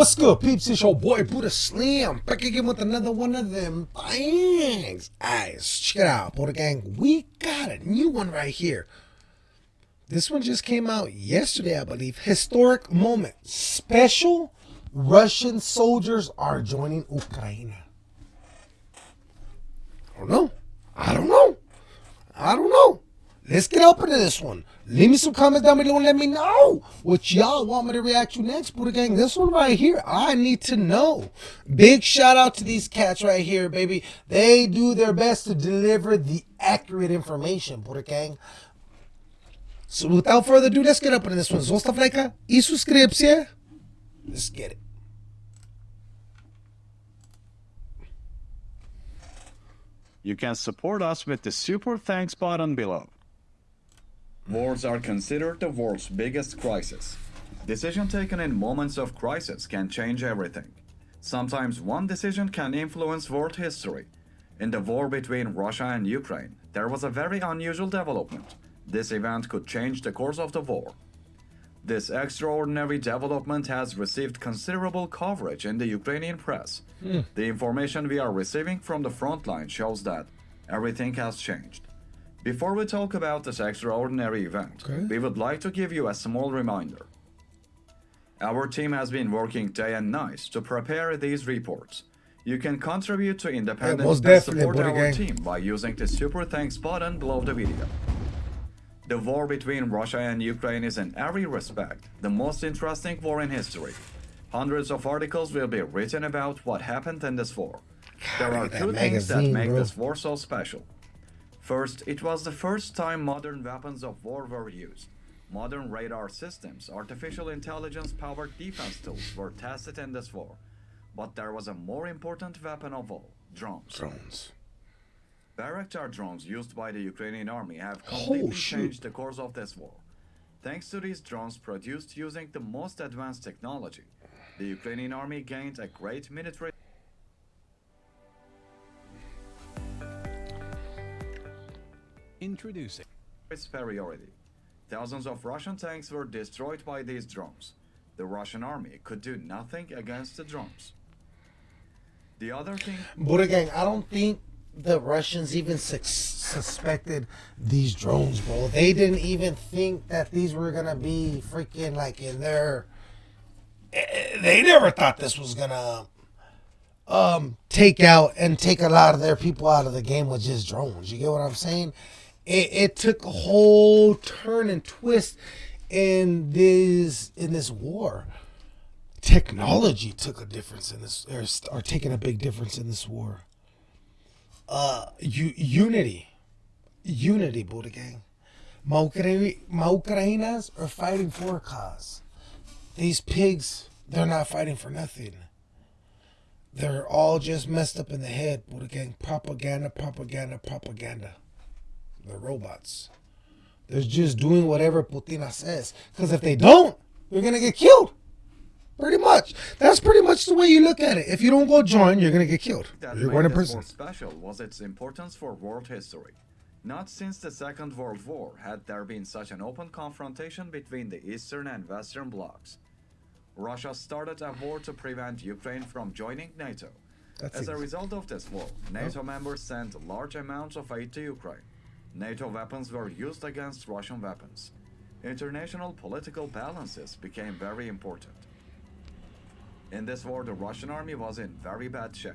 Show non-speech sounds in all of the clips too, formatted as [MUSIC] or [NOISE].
What's good, peeps? It's your boy Buddha Slim back again with another one of them things. Guys, check it out, Buddha Gang. We got a new one right here. This one just came out yesterday, I believe. Historic moment. Special Russian soldiers are joining Ukraine. I don't know. I don't know. I don't know. Let's get up into this one. Leave me some comments down below and let me know what y'all want me to react to next, Buddha Gang. This one right here, I need to know. Big shout out to these cats right here, baby. They do their best to deliver the accurate information, Buddha Gang. So without further ado, let's get up into this one. Zostav i subskrypcję. Let's get it. You can support us with the super thanks button below. Wars are considered the world's biggest crisis. Decision taken in moments of crisis can change everything. Sometimes one decision can influence world history. In the war between Russia and Ukraine, there was a very unusual development. This event could change the course of the war. This extraordinary development has received considerable coverage in the Ukrainian press. Hmm. The information we are receiving from the front line shows that everything has changed. Before we talk about this extraordinary event, Okay. we would like to give you a small reminder. Our team has been working day and night to prepare these reports. You can contribute to independence and support our Gang. team by using the super thanks button below the video. The war between Russia and Ukraine is in every respect the most interesting war in history. Hundreds of articles will be written about what happened in this war. There are two things that make bro. this war so special. First, it was the first time modern weapons of war were used. Modern radar systems, artificial intelligence powered defense tools were tested in this war. But there was a more important weapon of all drones. Drones. Bayraktar drones used by the Ukrainian army have Oh, completely shoot. changed the course of this war. Thanks to these drones produced using the most advanced technology, the Ukrainian army gained a great military Introducing superiority. Thousands of Russian tanks were destroyed by these drones. The Russian army could do nothing against the drones. The other thing Buddha Gang, I don't think the Russians even sus- suspected these drones, bro. They didn't even think that these were gonna be freaking like in their. eh, They never thought this was gonna um take out and take a lot of their people out of the game with just drones. You get what I'm saying? It, it took a whole turn and twist in this in this war. Technology took a difference in this or, or taking a big difference in this war. Uh unity. Unity Buddha gang. My, Ukra- my Ukrainas are fighting for a cause. These pigs they're not fighting for nothing. They're all just messed up in the head Buddha gang. Propaganda propaganda propaganda they're robots they're just doing whatever Putina says because if they don't you're gonna get killed Pretty much. That's pretty much the way you look at it. If you don't go join, you're gonna get killed. that You're going to prison. special was its importance for world history. Not since the Second World War had there been such an open confrontation between the Eastern and Western blocs. Russia started a war to prevent Ukraine from joining NATO. That's As a result of this war, NATO members sent large amounts of aid to Ukraine. NATO weapons were used against Russian weapons. International political balances became very important. In this war, the Russian army was in very bad shape.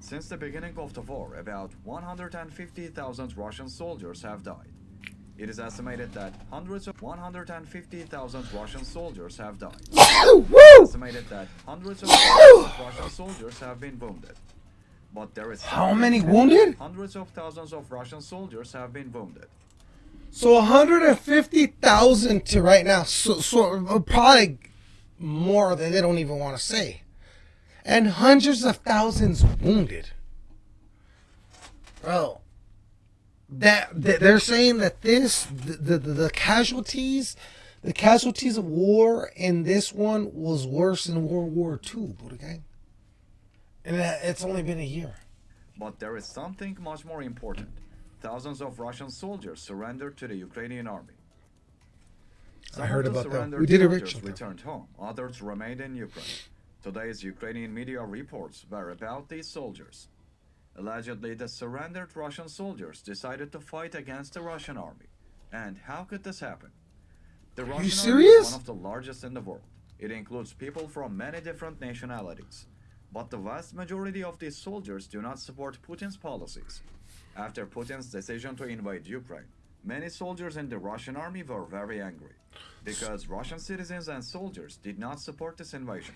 Since the beginning of the war, about 150,000 Russian soldiers have died. It is estimated that hundreds of 150,000 Russian soldiers have died. Estimated that hundreds of Russian soldiers have been wounded. But there is How many wounded? Hundreds of thousands of Russian soldiers have been wounded. So 150,000 to right now. So, so uh, probably more than they don't even want to say. And hundreds of thousands wounded. Bro, that, that they're saying that this the, the the casualties, the casualties of war in this one was worse than World War II, Buddha gang. And it's only been a year. But there is something much more important. Thousands of Russian soldiers surrendered to the Ukrainian army. Some I heard about that. We did a soldiers ritual. returned home. Others remained in Ukraine. Today's Ukrainian media reports were about these soldiers. Allegedly, the surrendered Russian soldiers decided to fight against the Russian army. And how could this happen? The Russian army serious? is one of the largest in the world. It includes people from many different nationalities. But the vast majority of these soldiers do not support Putin's policies. After Putin's decision to invade Ukraine, many soldiers in the Russian army were very angry because Russian citizens and soldiers did not support this invasion.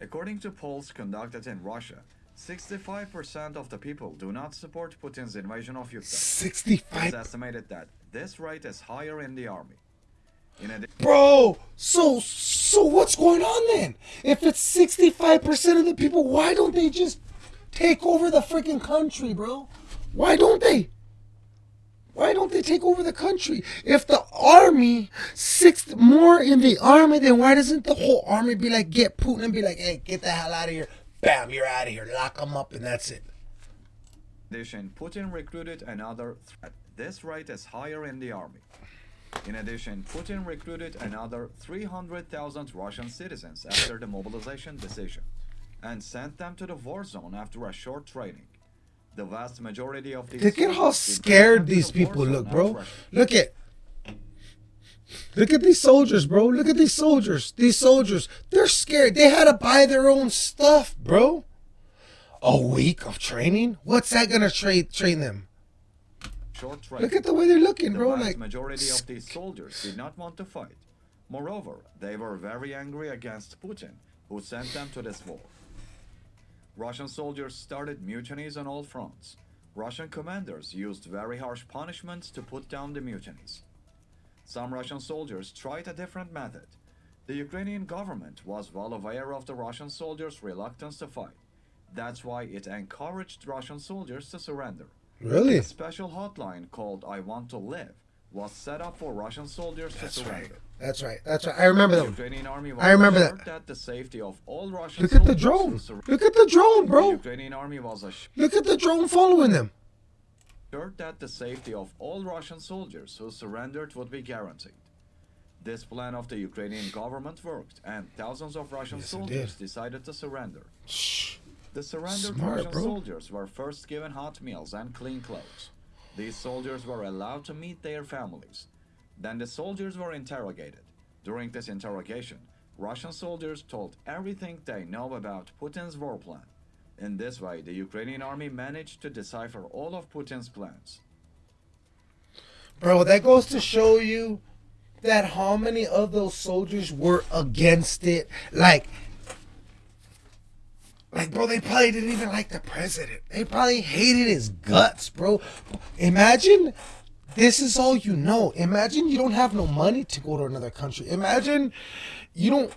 According to polls conducted in Russia, 65% of the people do not support Putin's invasion of Ukraine. It's 65 estimated that this rate is higher in the army. Bro, so so what's going on then? If it's 65% of the people, why don't they just take over the freaking country, bro? Why don't they? Why don't they take over the country? If the army, six more in the army, then why doesn't the whole army be like, get Putin and be like, hey, get the hell out of here. Bam, you're out of here. Lock them up and that's it. Putin recruited another threat. This rate is higher in the army. In addition, Putin recruited another 300,000 Russian citizens after the mobilization decision and sent them to the war zone after a short training. The vast majority of these Look at how soldiers did not scared these people look, bro. Look at Look at these soldiers, bro. Look at these soldiers. These soldiers, they're scared. They had to buy their own stuff, bro. A week of training? What's that gonna train train them? Short. Look at the way they're looking, The bro. Like majority of these soldiers did not want to fight. Moreover, they were very angry against Putin, who sent them to this war. Russian soldiers started mutinies on all fronts. Russian commanders used very harsh punishments to put down the mutinies. Some Russian soldiers tried a different method. The Ukrainian government was well aware of the Russian soldiers' reluctance to fight. That's why it encouraged Russian soldiers to surrender. Really? A special hotline called I Want to Live was set up for Russian soldiers to That's right. That's right. That's right. I remember The. Ukrainian army was I remember that. that the safety of all Russian Look at the drone. Look at the drone, The bro. Ukrainian army was Look at the drone following them. that the safety of all Russian soldiers who surrendered would be guaranteed. This plan of the Ukrainian government worked, and thousands of Russian Yes, soldiers decided to surrender. Shh. The surrendered Smart, Russian bro. soldiers were first given hot meals and clean clothes. These soldiers were allowed to meet their families. Then the soldiers were interrogated. During this interrogation, Russian soldiers told everything they know about Putin's war plan. In this way, the Ukrainian army managed to decipher all of Putin's plans. Bro, that goes to show you that how many of those soldiers were against it. Like, like, bro, they probably didn't even like the president. They probably hated his guts, bro. Imagine this is all you know. Imagine you don't have no money to go to another country. Imagine you don't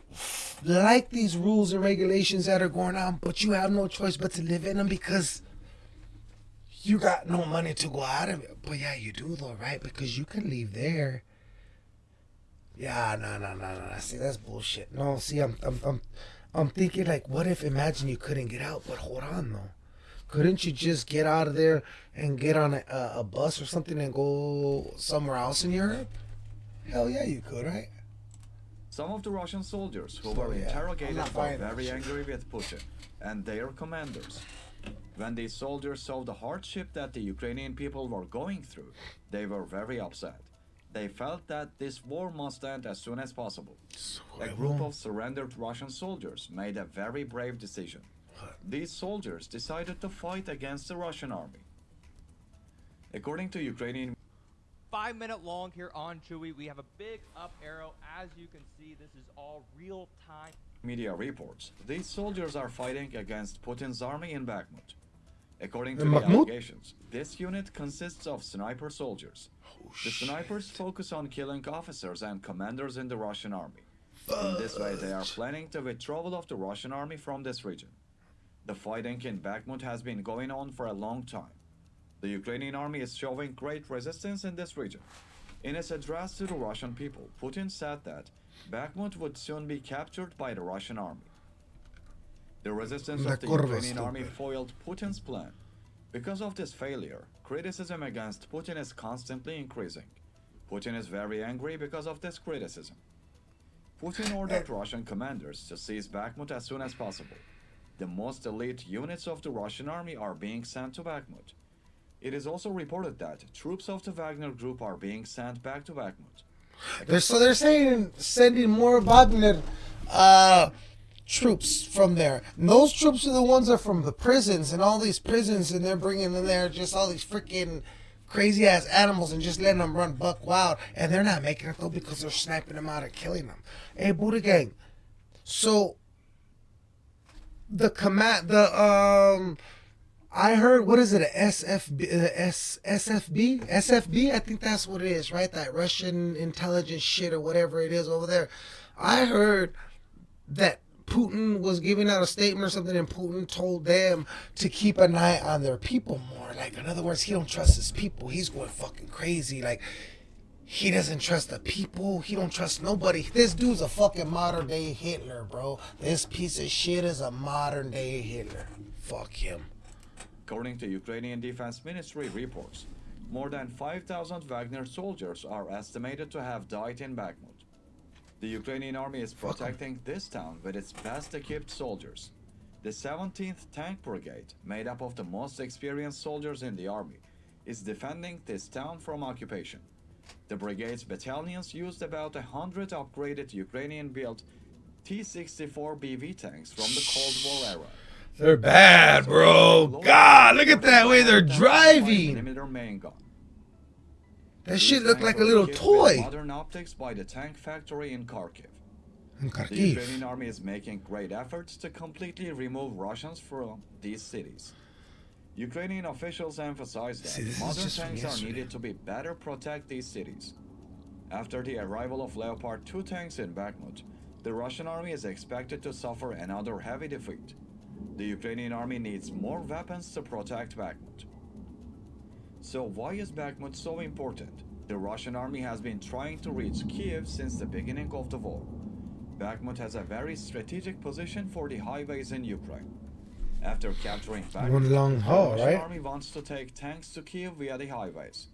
like these rules and regulations that are going on, but you have no choice but to live in them because you got no money to go out of it. But yeah, you do though, right? Because you can leave there. Yeah, no, no, no, no. See, that's bullshit. No, see, I'm, I'm, I'm, I'm thinking like, what if? Imagine you couldn't get out, but hold on though. Couldn't you just get out of there and get on a, a, bus or something and go somewhere else in Europe? Hell yeah, you could, right? Some of the Russian soldiers who were interrogated were very angry with Putin and their commanders. When these soldiers saw the hardship that the Ukrainian people were going through, they were very upset. They felt that this war must end as soon as possible. A group of surrendered Russian soldiers made a very brave decision. These soldiers decided to fight against the Russian army. According to Ukrainian five minute long here on Chewy. We have a big up arrow. As you can see, this is all real time. media reports, these soldiers are fighting against Putin's army in Bakhmut. According to the allegations, this unit consists of sniper soldiers. the snipers focus on killing officers and commanders in the Russian army. In this way, they are planning the withdrawal of the Russian army from this region. The fighting in Bakhmut has been going on for a long time. The Ukrainian army is showing great resistance in this region. In his address to the Russian people, Putin said that Bakhmut would soon be captured by the Russian army. The resistance of the Ukrainian army foiled Putin's plan. Because of this failure, criticism against Putin is constantly increasing. Putin is very angry because of this criticism. Putin ordered Russian commanders to seize Bakhmut as soon as possible. The most elite units of the Russian army are being sent to Bakhmut. It is also reported that troops of the Wagner group are being sent back to Bakhmut. They're, so they're saying sending more Wagner uh, troops from there. And those troops are the ones that are from the prisons and all these prisons, and they're bringing in there just all these freaking crazy ass animals and just letting them run buck wild. And they're not making it though because they're sniping them out and killing them. Hey, Buddha Gang. So the command, the um. I heard what is it a SFB uh, S, SFB SFB I think that's what it is right that Russian intelligence shit or whatever it is over there I heard that Putin was giving out a statement or something and Putin told them to keep an eye on their people more like in other words he don't trust his people he's going fucking crazy like he doesn't trust the people. He don't trust nobody. This dude's a fucking modern day Hitler, bro. This piece of shit is a modern day Hitler. Fuck him. According to Ukrainian Defense Ministry reports, more than 5,000 Wagner soldiers are estimated to have died in Bakhmut. The Ukrainian army is protecting this town with its best equipped soldiers. The 17th Tank Brigade, made up of the most experienced soldiers in the army, is defending this town from occupation. The brigade's battalions used about a hundred upgraded Ukrainian-built T-64 BV tanks from the Cold War era. They're bad, bro. God, look at that way they're driving. Millimeter main gun. That shit looked like a little tanks were equipped with toy. Modern optics by the tank factory in Kharkiv. In The Ukrainian army is making great efforts to completely remove Russians from these cities. Ukrainian officials emphasize that See, modern tanks are needed to be better protect these cities. After the arrival of Leopard 2 tanks in Bakhmut, the Russian army is expected to suffer another heavy defeat. The Ukrainian army needs more weapons to protect Bakhmut. So why is Bakhmut so important? The Russian army has been trying to reach Kiev since the beginning of the war. Bakhmut has a very strategic position for the highways in Ukraine. After capturing Bakhmut, One long haul, the Russian right? army wants to take tanks to Kiev via the highways.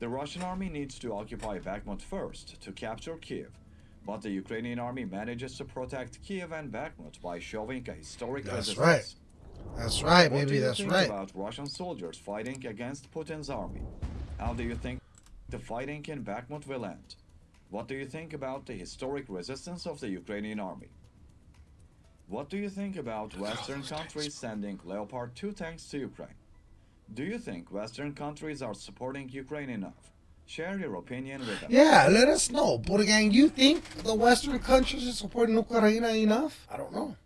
The Russian army needs to occupy Bakhmut first to capture Kiev, but the Ukrainian army manages to protect Kiev and Bakhmut by showing a historic That's resistance. right. That's right, What you That's think right. about Russian soldiers fighting against Putin's army? How do you think the fighting in Bakhmut will end? What do you think about the historic resistance of the Ukrainian army? What do you think about [LAUGHS] oh, Western countries sending Leopard 2 tanks to Ukraine? Do you think Western countries are supporting Ukraine enough? Share your opinion with us. Yeah, let us know. Buddha Gang, you think the Western countries are supporting Ukraine enough? I don't know.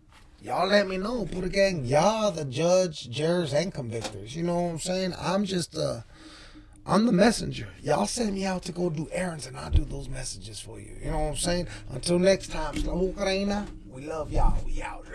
Y'all let me know, Buddha Gang. Y'all the judge, jurors, and convictors. You know what I'm saying? I'm just uh I'm the messenger. Y'all send me out to go do errands and I'll do those messages for you. You know what I'm saying? Until next time, we love y'all. We out.